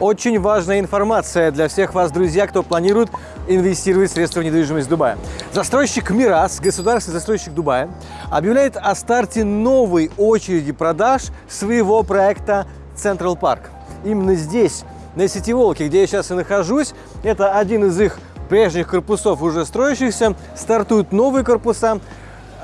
Очень важная информация для всех вас, друзья, кто планирует инвестировать средства в недвижимость Дубая. Застройщик Мирас, государственный застройщик Дубая, объявляет о старте новой очереди продаж своего проекта Central Park. Именно здесь, на сети Волки, где я сейчас и нахожусь, это один из их прежних корпусов, уже строящихся, стартуют новые корпуса,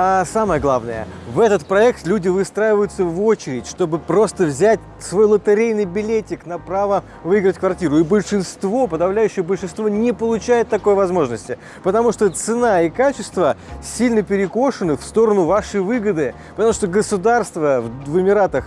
а самое главное, в этот проект люди выстраиваются в очередь, чтобы просто взять свой лотерейный билетик на право выиграть квартиру. И большинство, подавляющее большинство не получает такой возможности, потому что цена и качество сильно перекошены в сторону вашей выгоды, потому что государство в Эмиратах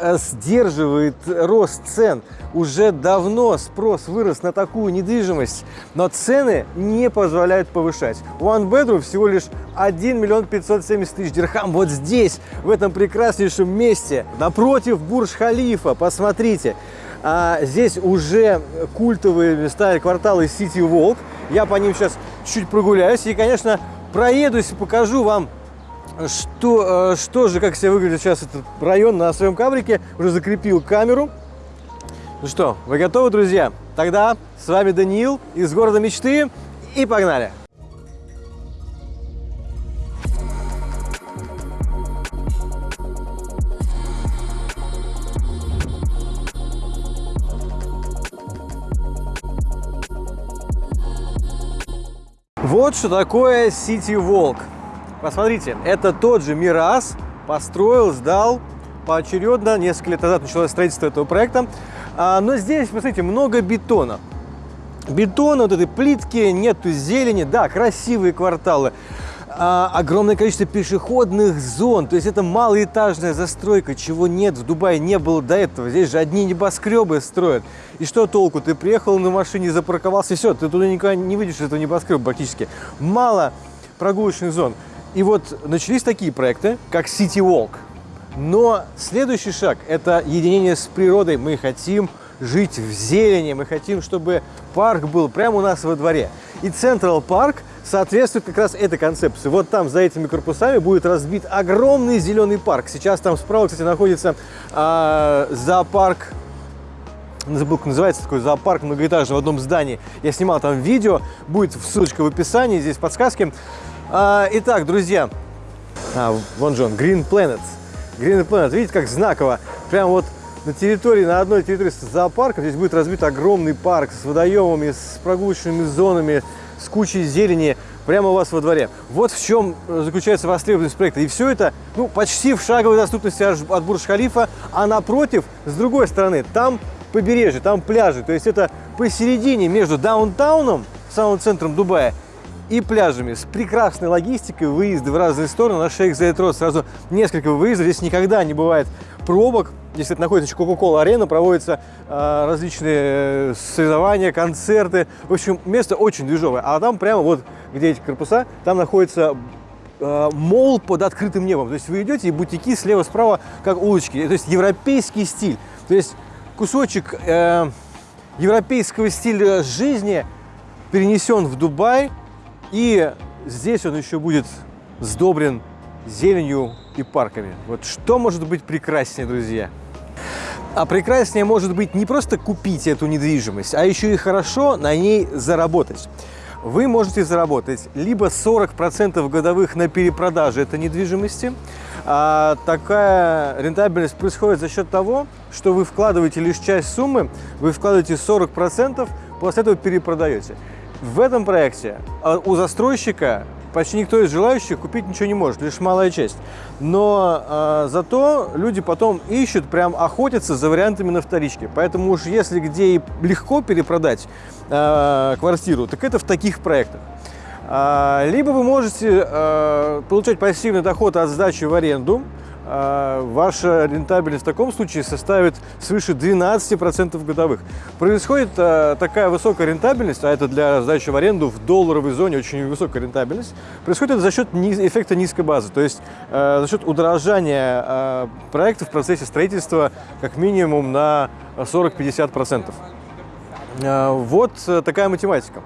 сдерживает рост цен. Уже давно спрос вырос на такую недвижимость, но цены не позволяют повышать. One bedroom всего лишь 1 миллион 570 тысяч дирхам. Вот здесь, в этом прекраснейшем месте, напротив Бурж-Халифа, посмотрите. А здесь уже культовые места и кварталы City Walk. Я по ним сейчас чуть прогуляюсь и, конечно, проедусь и покажу вам что, э, что же, как себя выглядит сейчас этот район на своем кабрике. Уже закрепил камеру. Ну что, вы готовы, друзья? Тогда с вами Даниил из города мечты и погнали! Вот что такое City Walk. Посмотрите, это тот же Мирас построил, сдал поочередно. Несколько лет назад началось строительство этого проекта. А, но здесь, посмотрите, много бетона. Бетона, вот этой плитки, нету зелени. Да, красивые кварталы. А, огромное количество пешеходных зон. То есть это малоэтажная застройка, чего нет в Дубае, не было до этого. Здесь же одни небоскребы строят. И что толку? Ты приехал на машине, запарковался, и все, ты туда никогда не выйдешь из этого небоскреба практически. Мало прогулочных зон. И вот начались такие проекты, как City Walk. Но следующий шаг – это единение с природой. Мы хотим жить в зелени, мы хотим, чтобы парк был прямо у нас во дворе. И Central Park соответствует как раз этой концепции. Вот там, за этими корпусами, будет разбит огромный зеленый парк. Сейчас там справа, кстати, находится э, зоопарк забыл, как называется, такой зоопарк многоэтажный в одном здании. Я снимал там видео, будет ссылочка в описании, здесь подсказки. А, итак, друзья, а, вон же он, Green Planet. Green Planet, видите, как знаково. Прям вот на территории, на одной территории зоопарка здесь будет разбит огромный парк с водоемами, с прогулочными зонами, с кучей зелени прямо у вас во дворе. Вот в чем заключается востребованность проекта. И все это ну, почти в шаговой доступности от Бурж-Халифа, а напротив, с другой стороны, там побережье, там пляжи. То есть это посередине между даунтауном, самым центром Дубая, и пляжами с прекрасной логистикой, выезды в разные стороны. На Шейх Зайд Рот сразу несколько выездов. Здесь никогда не бывает пробок. Здесь это находится Кока-Кола арена, проводятся э, различные соревнования, концерты. В общем, место очень движовое. А там прямо вот, где эти корпуса, там находится э, мол под открытым небом. То есть вы идете и бутики слева-справа, как улочки. То есть европейский стиль. То есть кусочек э, европейского стиля жизни перенесен в Дубай – и здесь он еще будет сдобрен зеленью и парками. Вот что может быть прекраснее, друзья? А прекраснее может быть не просто купить эту недвижимость, а еще и хорошо на ней заработать. Вы можете заработать либо 40% годовых на перепродаже этой недвижимости. А такая рентабельность происходит за счет того, что вы вкладываете лишь часть суммы, вы вкладываете 40%, после этого перепродаете. В этом проекте а, у застройщика почти никто из желающих купить ничего не может, лишь малая часть. Но э, зато люди потом ищут, прям охотятся за вариантами на вторичке. Поэтому уж если где и легко перепродать э, квартиру, так это в таких проектах. Э, либо вы можете э, получать пассивный доход от сдачи в аренду, ваша рентабельность в таком случае составит свыше 12% годовых. Происходит а, такая высокая рентабельность, а это для сдачи в аренду в долларовой зоне очень высокая рентабельность, происходит за счет эффекта низкой базы, то есть а, за счет удорожания проекта в процессе строительства как минимум на 40-50%. Вот такая математика.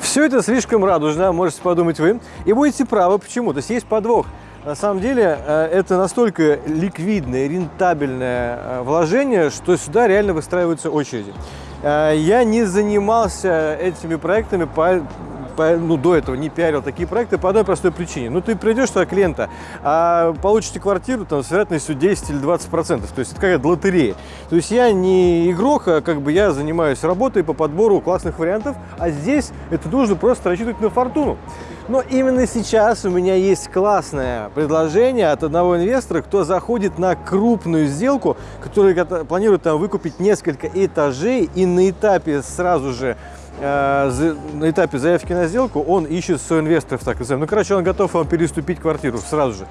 Все это слишком радужно, можете подумать вы, и будете правы. Почему? То есть есть подвох. На самом деле э, это настолько ликвидное, рентабельное э, вложение, что сюда реально выстраиваются очереди. Э, я не занимался этими проектами по ну, до этого не пиарил такие проекты по одной простой причине. Ну, ты придешь туда клиента, а получите квартиру там, с вероятностью 10 или 20 процентов. То есть это какая-то лотерея. То есть я не игрок, а как бы я занимаюсь работой по подбору классных вариантов, а здесь это нужно просто рассчитывать на фортуну. Но именно сейчас у меня есть классное предложение от одного инвестора, кто заходит на крупную сделку, который планирует там выкупить несколько этажей и на этапе сразу же Э, на этапе заявки на сделку он ищет соинвесторов, так называемых. Ну, короче, он готов вам переступить квартиру сразу же.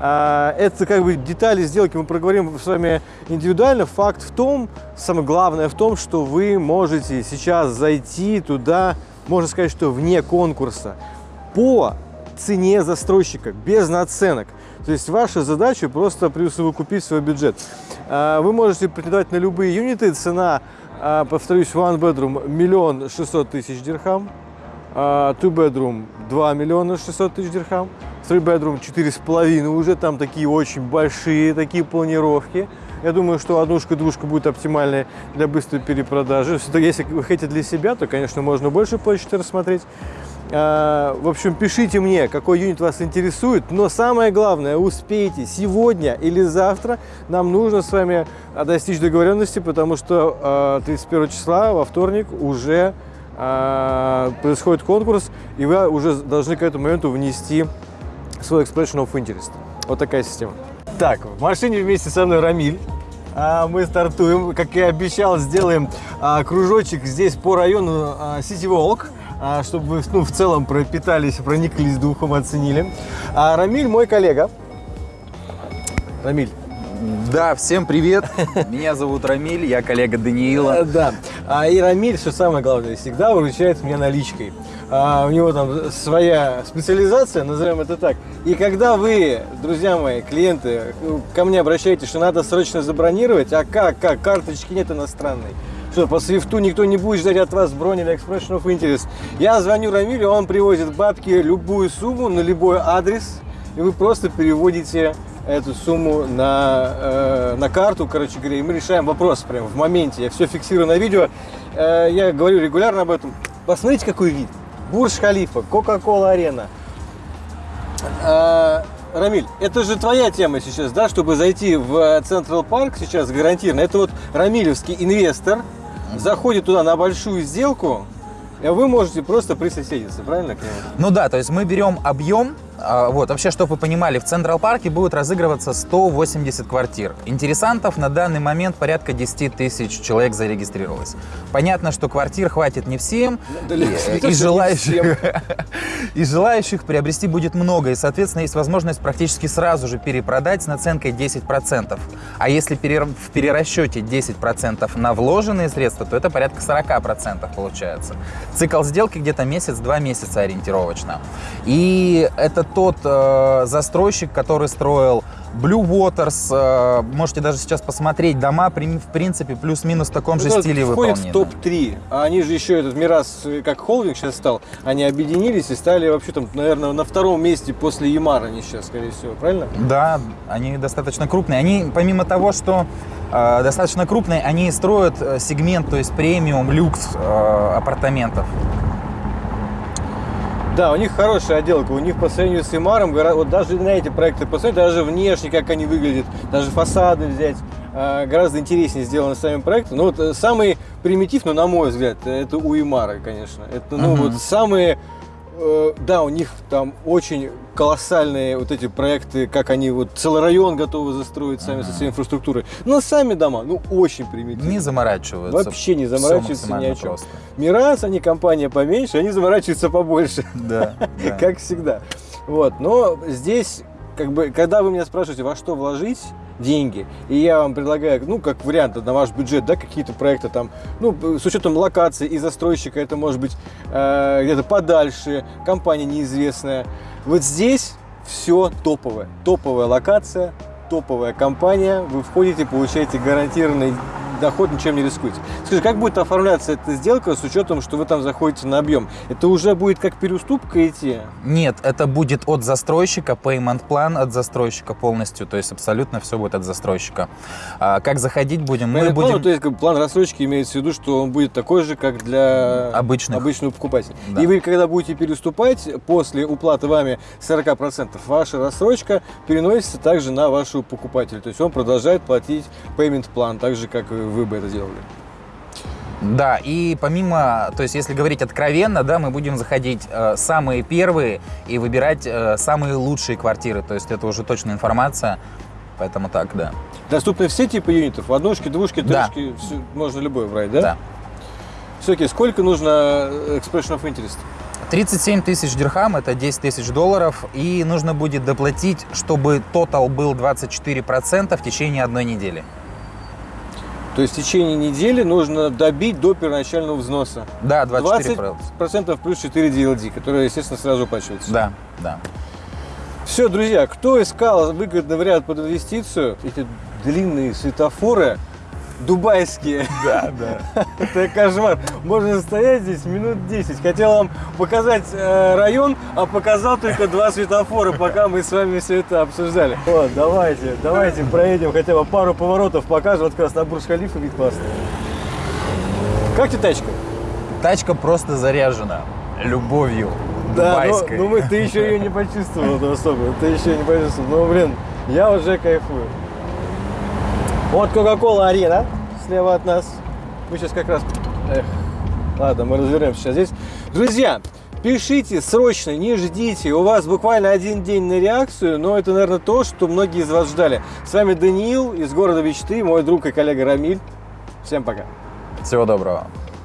А, это как бы детали сделки мы проговорим с вами индивидуально. Факт в том, самое главное в том, что вы можете сейчас зайти туда, можно сказать, что вне конкурса, по цене застройщика, без наценок. То есть ваша задача просто присовокупить свой бюджет. А, вы можете претендовать на любые юниты, цена а, повторюсь, one bedroom миллион шестьсот тысяч дирхам, а, two bedroom 2 миллиона 600 тысяч дирхам, three bedroom четыре с половиной, уже там такие очень большие такие планировки. Я думаю, что однушка-двушка будет оптимальной для быстрой перепродажи. Если вы хотите для себя, то, конечно, можно больше площади рассмотреть. А, в общем, пишите мне, какой юнит вас интересует, но самое главное, успейте сегодня или завтра, нам нужно с вами достичь договоренности, потому что 31 а, числа, во вторник, уже а, происходит конкурс, и вы уже должны к этому моменту внести свой expression of interest. Вот такая система. Так, в машине вместе со мной Рамиль. Мы стартуем, как и обещал, сделаем кружочек здесь по району City Walk. А, чтобы вы ну, в целом пропитались, прониклись духом, оценили. А Рамиль мой коллега. Рамиль. Да, всем привет. Меня зовут Рамиль, я коллега Даниила. Да. А и Рамиль, что самое главное, всегда выручает меня наличкой. А, у него там своя специализация, назовем это так. И когда вы, друзья мои, клиенты, ко мне обращаетесь, что надо срочно забронировать, а как, как, карточки нет иностранной, что по свифту никто не будет ждать от вас бронь или expression of interest. Я звоню Рамилю, он привозит бабки любую сумму на любой адрес, и вы просто переводите эту сумму на, э, на карту, короче говоря, и мы решаем вопрос прямо в моменте. Я все фиксирую на видео, э, я говорю регулярно об этом. Посмотрите, какой вид. Бурж-Халифа, Кока-Кола Арена. Э, Рамиль, это же твоя тема сейчас, да, чтобы зайти в Централ Парк сейчас гарантированно. Это вот Рамилевский инвестор, заходит туда на большую сделку, и вы можете просто присоседиться, правильно? Ну да, то есть мы берем объем а, вот, вообще, чтобы вы понимали, в Централ Парке будет разыгрываться 180 квартир. Интересантов на данный момент порядка 10 тысяч человек зарегистрировалось. Понятно, что квартир хватит не всем, и, и, желающих, и желающих приобрести будет много, и, соответственно, есть возможность практически сразу же перепродать с наценкой 10%. А если в перерасчете 10% на вложенные средства, то это порядка 40% получается. Цикл сделки где-то месяц-два месяца ориентировочно. И это тот э, застройщик, который строил Blue Waters. Э, можете даже сейчас посмотреть дома, в принципе, плюс-минус в таком же ну, стиле выполнены. в топ-3. А они же еще, этот Мирас, как холдинг сейчас стал, они объединились и стали вообще там, наверное, на втором месте после Ямара они сейчас, скорее всего, правильно? Да, они достаточно крупные. Они, помимо того, что э, достаточно крупные, они строят э, сегмент, то есть премиум, люкс э, апартаментов. Да, у них хорошая отделка. У них по сравнению с Имаром, вот даже на эти проекты посмотреть, даже внешне, как они выглядят, даже фасады взять, а, гораздо интереснее сделаны сами проекты. Ну вот э, самый примитив, ну на мой взгляд, это у Имара, конечно. Это ну uh-huh. вот самые да, у них там очень колоссальные вот эти проекты, как они вот целый район готовы застроить сами ага. со своей инфраструктурой. Но сами дома, ну, очень примитивные. Не заморачиваются. Вообще не заморачиваются ни о чем. Просто. Мирас, они компания поменьше, они заморачиваются побольше. Да. Как всегда. Вот, но здесь, как бы, когда вы меня спрашиваете, во что вложить, деньги. И я вам предлагаю, ну, как вариант на ваш бюджет, да, какие-то проекты там, ну, с учетом локации и застройщика, это может быть э, где-то подальше, компания неизвестная. Вот здесь все топовое. Топовая локация, топовая компания, вы входите, получаете гарантированный доход ничем не рискуете. Скажи, как будет оформляться эта сделка с учетом, что вы там заходите на объем? Это уже будет как переуступка идти? Нет, это будет от застройщика, payment план от застройщика полностью, то есть абсолютно все будет от застройщика. А как заходить будем? Мы Payment будем... план, то есть план рассрочки имеется в виду, что он будет такой же, как для Обычных. обычного покупателя. Да. И вы, когда будете переступать, после уплаты вами 40%, ваша рассрочка переносится также на вашего покупателя. То есть он продолжает платить payment план, так же, как и вы бы это делали. Да, и помимо, то есть если говорить откровенно, да, мы будем заходить э, самые первые и выбирать э, самые лучшие квартиры, то есть это уже точная информация, поэтому так, да. Доступны все типы юнитов? Однушки, двушки, Да. трехки, всё- можно любой брать, да? Да. Все, окей, сколько нужно э, expression of interest? 37 тысяч дирхам, это 10 тысяч долларов, и нужно будет доплатить, чтобы тотал был 24% в течение одной недели. То есть в течение недели нужно добить до первоначального взноса. Да, 24%. 20% плюс 4 DLD, которые, естественно, сразу оплачиваются. Да, да. Все, друзья, кто искал выгодный вариант под инвестицию, эти длинные светофоры, дубайские, Да, да. это кошмар. Можно стоять здесь минут 10. Хотел вам показать э, район, а показал только два светофора, пока мы с вами все это обсуждали. Вот, давайте, давайте проедем хотя бы пару поворотов, покажем. Вот как раз на Бурж-Халифа вид классный. Как тебе тачка? Тачка просто заряжена любовью Да, ну, дубайской. ну мы, ты еще ее не почувствовал особо. Ты еще не почувствовал. Ну, блин, я уже кайфую. Вот Кока-Кола Арена слева от нас. Мы сейчас как раз... Эх, ладно, мы развернемся сейчас здесь. Друзья, пишите срочно, не ждите. У вас буквально один день на реакцию, но это, наверное, то, что многие из вас ждали. С вами Даниил из города мечты, мой друг и коллега Рамиль. Всем пока. Всего доброго.